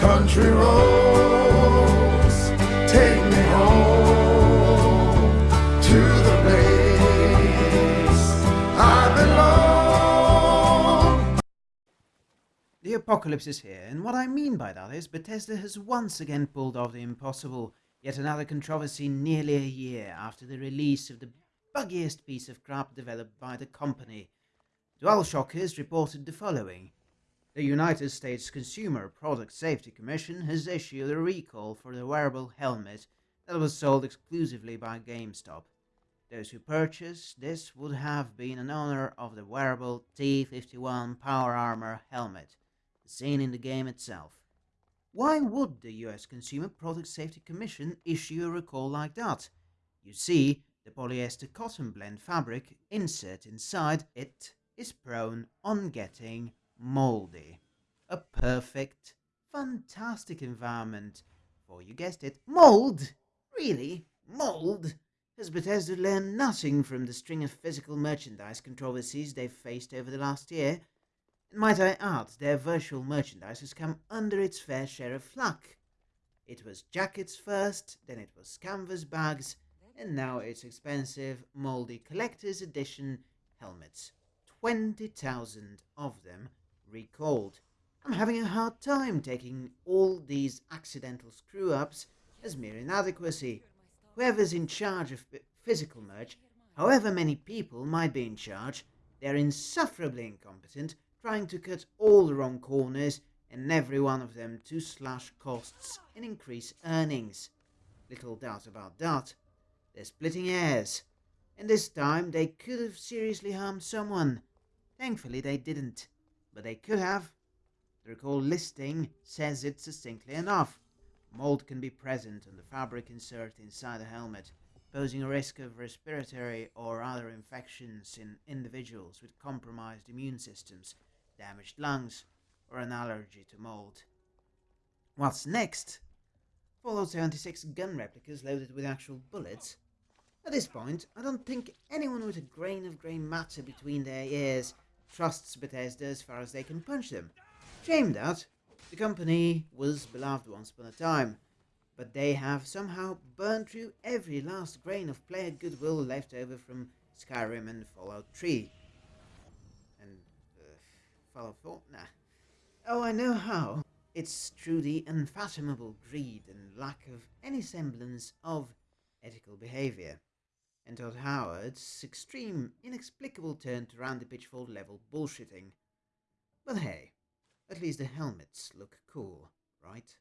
country roads take me home to the place I belong. The apocalypse is here, and what I mean by that is Bethesda has once again pulled off the impossible. Yet another controversy nearly a year after the release of the buggiest piece of crap developed by the company. DualShock reported the following. The United States Consumer Product Safety Commission has issued a recall for the wearable helmet that was sold exclusively by GameStop. Those who purchased this would have been an owner of the wearable T-51 Power Armor helmet, seen in the game itself. Why would the US Consumer Product Safety Commission issue a recall like that? You see, the polyester cotton blend fabric insert inside it is prone on getting moldy. A perfect, fantastic environment for, you guessed it, mold! Really? Mold? Has Bethesda learned nothing from the string of physical merchandise controversies they've faced over the last year? Might I add, their virtual merchandise has come under its fair share of flack. It was jackets first, then it was canvas bags, and now it's expensive, mouldy collector's edition helmets. 20,000 of them recalled. I'm having a hard time taking all these accidental screw-ups as mere inadequacy. Whoever's in charge of physical merch, however many people might be in charge, they're insufferably incompetent trying to cut all the wrong corners and every one of them to slash costs and increase earnings. Little doubt about that. They're splitting hairs. And this time they could have seriously harmed someone. Thankfully they didn't. But they could have. The recall listing says it succinctly enough. Mold can be present on the fabric insert inside the helmet, posing a risk of respiratory or other infections in individuals with compromised immune systems damaged lungs, or an allergy to mold. What's next? Fallout 76 gun replicas loaded with actual bullets? At this point, I don't think anyone with a grain of grey matter between their ears trusts Bethesda as far as they can punch them. Shame that. The company was beloved once upon a time, but they have somehow burned through every last grain of player goodwill left over from Skyrim and Fallout 3. And uh, Fallout 4? Nah. Oh, I know how. It's the unfathomable greed and lack of any semblance of ethical behavior. And Todd Howard's extreme, inexplicable turn to round the pitchfork level bullshitting. But hey, at least the helmets look cool, right?